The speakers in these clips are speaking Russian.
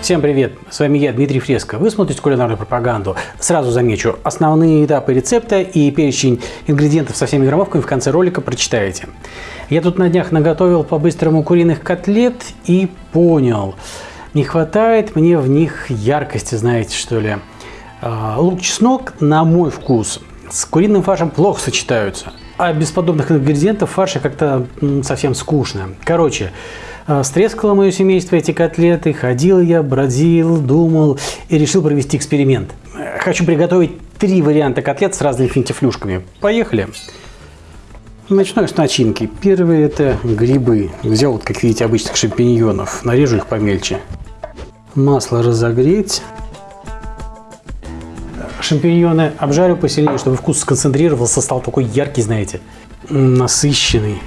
Всем привет! С вами я, Дмитрий Фреско. Вы смотрите кулинарную пропаганду. Сразу замечу, основные этапы рецепта и перечень ингредиентов со всеми граммовками в конце ролика прочитаете. Я тут на днях наготовил по-быстрому куриных котлет и понял, не хватает мне в них яркости, знаете что ли. А, лук-чеснок, на мой вкус, с куриным фаршем плохо сочетаются. А без подобных ингредиентов фарша как-то совсем скучно. Короче, стрескало мое семейство эти котлеты, ходил я, бродил, думал и решил провести эксперимент. Хочу приготовить три варианта котлет с разными финтифлюшками. Поехали! Начну с начинки. Первый это грибы. Взял, вот, как видите, обычных шампиньонов. Нарежу их помельче. Масло разогреть. Шампиньоны обжарю посильнее, чтобы вкус сконцентрировался, стал такой яркий, знаете, насыщенный.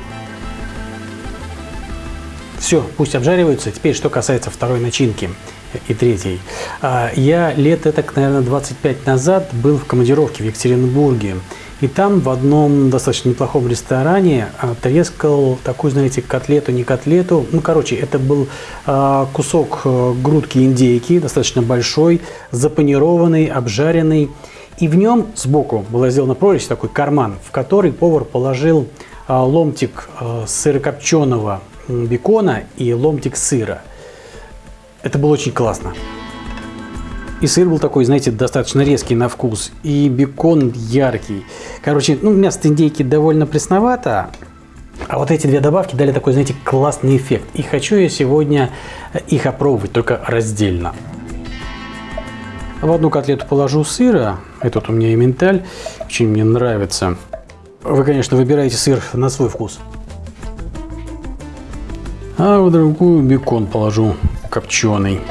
Все, пусть обжариваются. Теперь, что касается второй начинки и третьей. А, я лет это, наверное, 25 назад был в командировке в Екатеринбурге. И там в одном достаточно неплохом ресторане а, трескал такую, знаете, котлету, не котлету. Ну, короче, это был а, кусок э, грудки индейки, достаточно большой, запанированный, обжаренный. И в нем сбоку была сделана прорезь, такой карман, в который повар положил ломтик э, сырокопченого бекона и ломтик сыра. Это было очень классно. И сыр был такой, знаете, достаточно резкий на вкус. И бекон яркий. Короче, ну, мясо индейки довольно пресновато. А вот эти две добавки дали такой, знаете, классный эффект. И хочу я сегодня их опробовать, только раздельно. В одну котлету положу сыра. Этот у меня эменталь. Очень мне нравится. Вы, конечно, выбираете сыр на свой вкус. А в другую бекон положу копченый.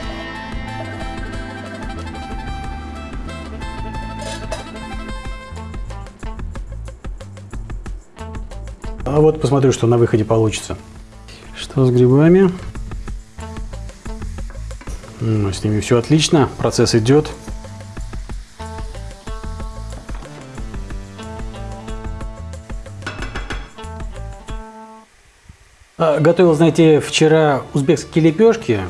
А вот посмотрю, что на выходе получится. Что с грибами? Ну, с ними все отлично, процесс идет. Готовил, знаете, вчера узбекские лепешки.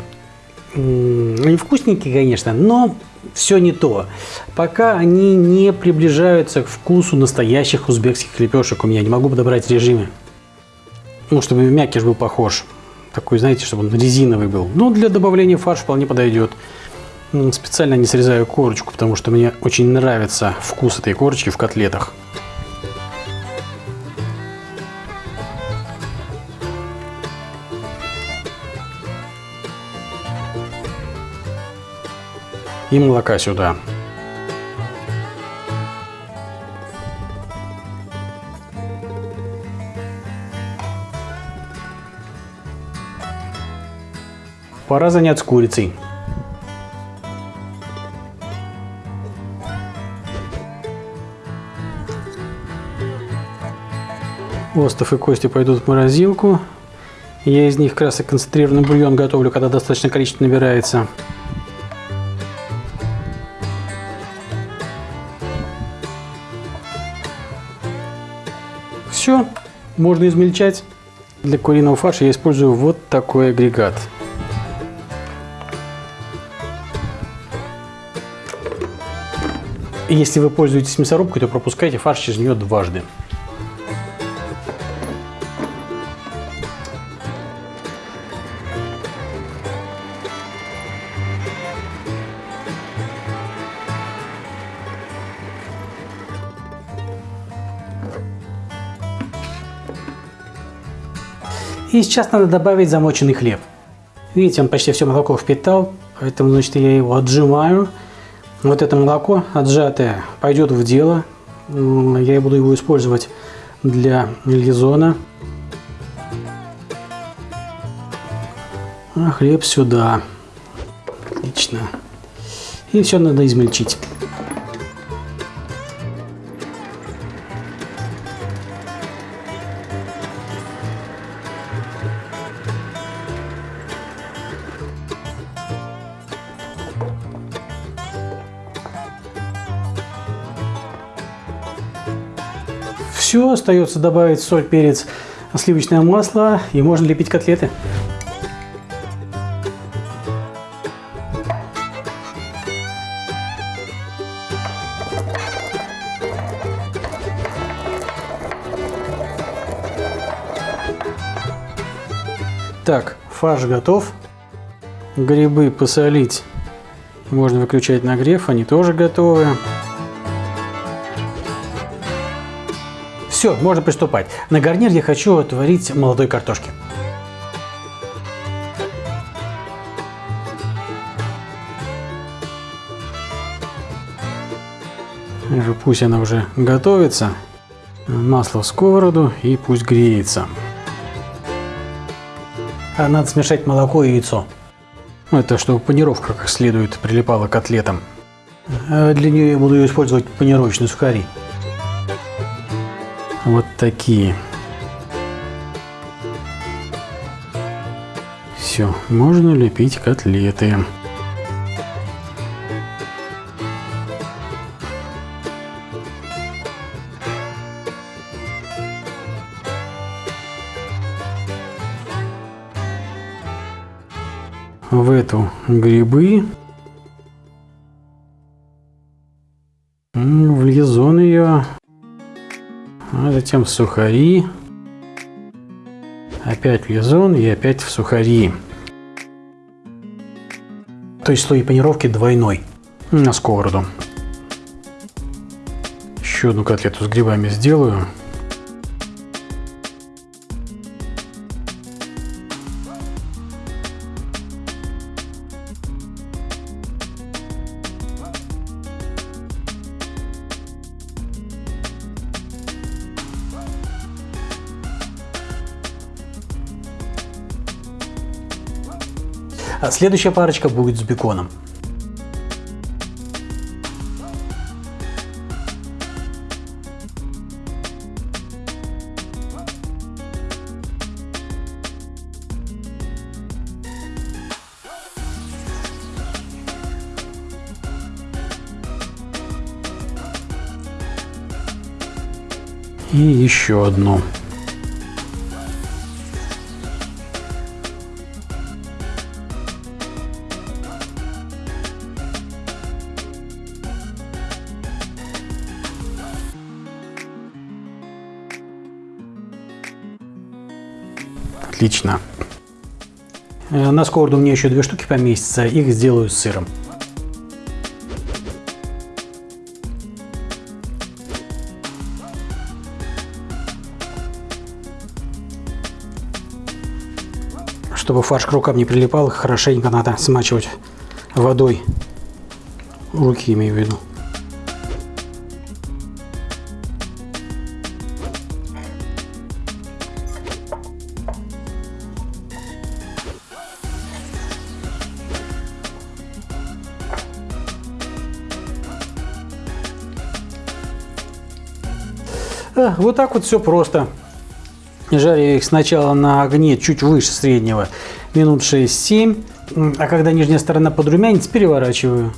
Они вкусненькие, конечно, но все не то. Пока они не приближаются к вкусу настоящих узбекских лепешек у меня. Не могу подобрать режимы. Ну, чтобы мякиш был похож. Такой, знаете, чтобы он резиновый был. Ну, для добавления фарш вполне подойдет. Специально не срезаю корочку, потому что мне очень нравится вкус этой корочки в котлетах. И молока сюда. Пора заняться курицей. Остов и кости пойдут в морозилку. Я из них и концентрированный бульон готовлю, когда достаточное количество набирается. Все, можно измельчать. Для куриного фарша я использую вот такой агрегат. Если вы пользуетесь мясорубкой, то пропускайте фарш через нее дважды. И сейчас надо добавить замоченный хлеб. Видите, он почти все молоко впитал, поэтому значит, я его отжимаю. Вот это молоко отжатое пойдет в дело. Я буду его использовать для лизона. А хлеб сюда. Отлично. И все надо измельчить. все, остается добавить соль, перец, сливочное масло и можно лепить котлеты. Так, фарш готов. Грибы посолить. Можно выключать нагрев, они тоже готовы. Все, можно приступать. На гарнир я хочу отварить молодой картошки. Пусть она уже готовится. Масло в сковороду и пусть греется. А надо смешать молоко и яйцо. Это чтобы панировка как следует прилипала к котлетам. А для нее я буду использовать панировочные сухари. Вот такие. Все, можно лепить котлеты. в эту грибы. А затем сухари. Опять в лизон и опять в сухари. То есть слой панировки двойной на сковороду. Еще одну котлету с грибами сделаю. Следующая парочка будет с беконом. И еще одну. Отлично. Э, на сковороду мне еще две штуки поместятся, их сделаю с сыром. Чтобы фарш к рукам не прилипал, хорошенько надо смачивать водой. Руки имею в виду. Вот так вот все просто. Жарю их сначала на огне чуть выше среднего, минут 6-7. А когда нижняя сторона подрумянится, переворачиваю.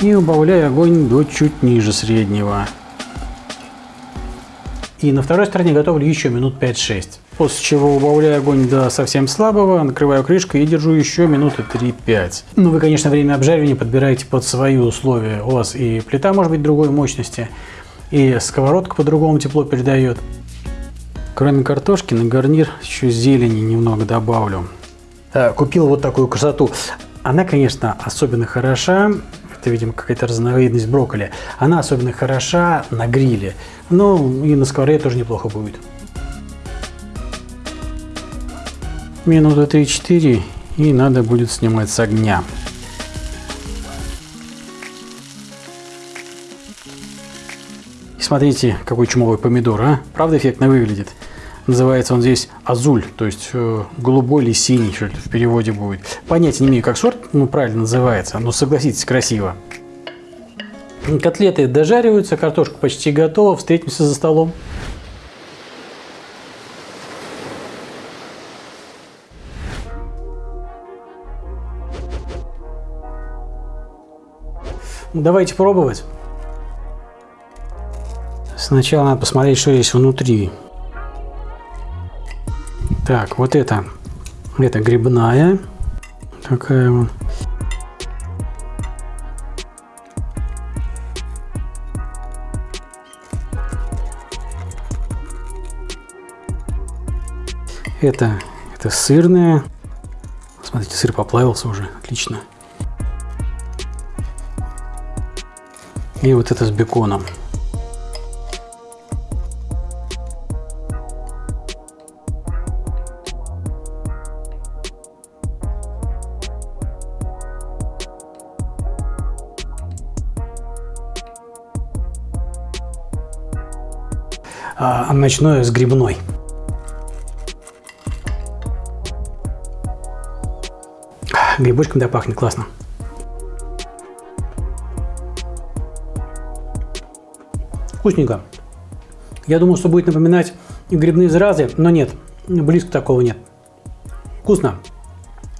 И убавляю огонь до чуть ниже среднего. И на второй стороне готовлю еще минут 5-6. После чего убавляю огонь до совсем слабого, накрываю крышкой и держу еще минуты 3-5. Ну, вы, конечно, время обжаривания подбираете под свои условия. У вас и плита может быть другой мощности и сковородка по-другому тепло передает. Кроме картошки на гарнир еще зелени немного добавлю. Э, купил вот такую красоту. Она, конечно, особенно хороша. Это, видимо, какая-то разновидность брокколи. Она особенно хороша на гриле. Ну, и на сковороде тоже неплохо будет. Минуты 3-4 и надо будет снимать с огня. Смотрите, какой чумовой помидор, а? Правда эффектно выглядит? Называется он здесь азуль, то есть э, голубой или синий, что в переводе будет. Понятия не имею, как сорт ну, правильно называется, но согласитесь, красиво. Котлеты дожариваются, картошка почти готова, встретимся за столом. Давайте пробовать. Сначала надо посмотреть, что есть внутри. Так, вот это. Это грибная. Такая вот. Это Это сырная. Смотрите, сыр поплавился уже. Отлично. И вот это с беконом. А ночное с грибной. Грибочком да пахнет классно. Вкусненько. Я думал, что будет напоминать грибные заразы, но нет, близко такого нет. Вкусно.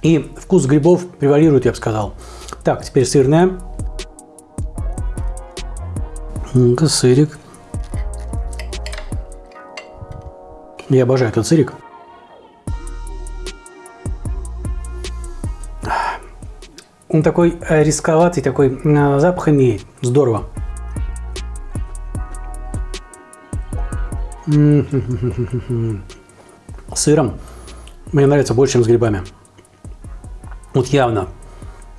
И вкус грибов превалирует, я бы сказал. Так, теперь сырная. Сырик. Я обожаю этот сырик. Он такой э, рисковатый, такой э, запах имеет. Здорово. Сыром мне нравится больше, чем с грибами. Вот явно.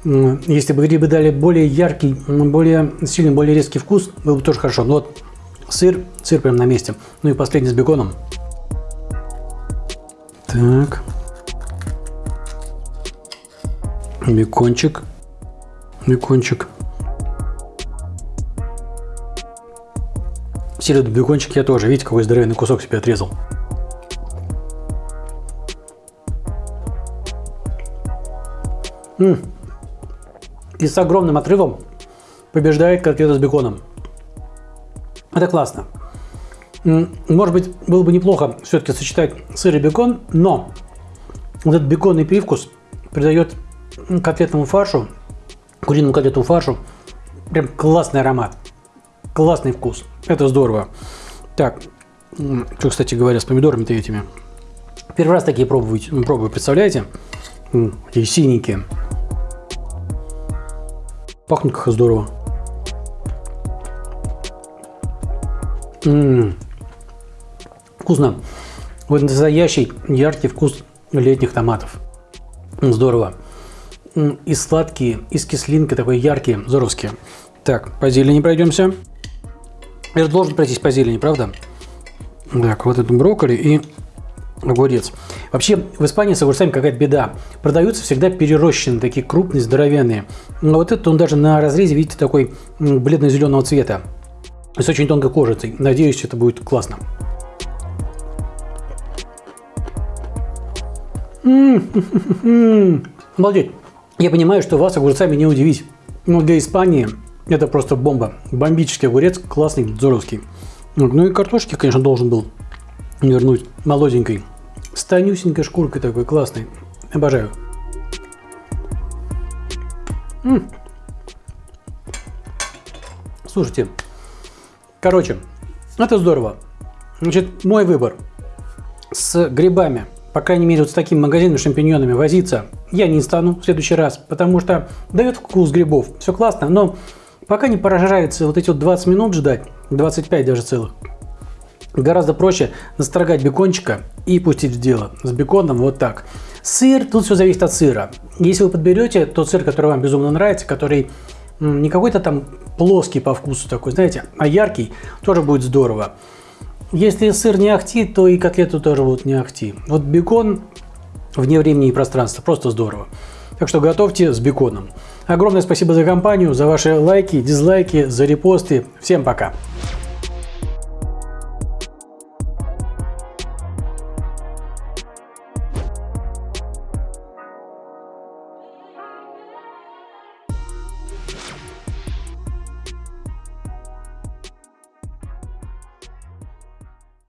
Если бы грибы дали более яркий, более сильный, более резкий вкус, было бы тоже хорошо. Но вот сыр, сыр прям на месте. Ну и последний с беконом. Так. Бекончик. Бекончик. Сиреду бекончик я тоже. Видите, какой здоровенный кусок себе отрезал. М -м. И с огромным отрывом побеждает котлета с беконом. Это классно. Может быть, было бы неплохо все-таки сочетать сыр и бекон, но вот этот беконный привкус придает котлетному фаршу, куриному котлетному фаршу, прям классный аромат, классный вкус. Это здорово. Так, что, кстати говоря, с помидорами-то этими. Первый раз такие пробую, пробую представляете? Такие синенькие. Пахнут как здорово. М -м -м вкусно. Вот настоящий яркий вкус летних томатов. Здорово. И сладкие, и с кислинкой такой яркие, здоровские. Так, по зелени пройдемся. Я должен пройтись по зелени, правда? Так, вот это брокколи и огурец. Вообще, в Испании с огурцами какая-то беда. Продаются всегда перерощенные, такие крупные, здоровенные. Но вот этот он даже на разрезе, видите, такой бледно-зеленого цвета. С очень тонкой кожицей. Надеюсь, это будет классно. Обалдеть. Я понимаю, что вас огурцами не удивить. Но для Испании это просто бомба. Бомбический огурец, классный, здоровский. Ну и картошки, конечно, должен был вернуть молоденькой. С тонюсенькой шкуркой такой, классный. Обожаю. М -м. Слушайте, короче, это здорово. Значит, мой выбор с грибами – по крайней мере, вот с таким магазином шампиньонами возиться я не стану в следующий раз, потому что дает вкус грибов, все классно, но пока не прожарится вот эти вот 20 минут ждать, 25 даже целых, гораздо проще настрогать бекончика и пустить в дело. С беконом вот так. Сыр, тут все зависит от сыра. Если вы подберете тот сыр, который вам безумно нравится, который не какой-то там плоский по вкусу такой, знаете, а яркий, тоже будет здорово. Если сыр не ахти, то и котлету тоже будут не ахти. Вот бекон вне времени и пространства, просто здорово. Так что готовьте с беконом. Огромное спасибо за компанию, за ваши лайки, дизлайки, за репосты. Всем пока!